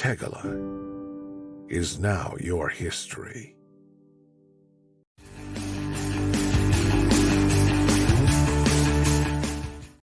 Pegala is now your history.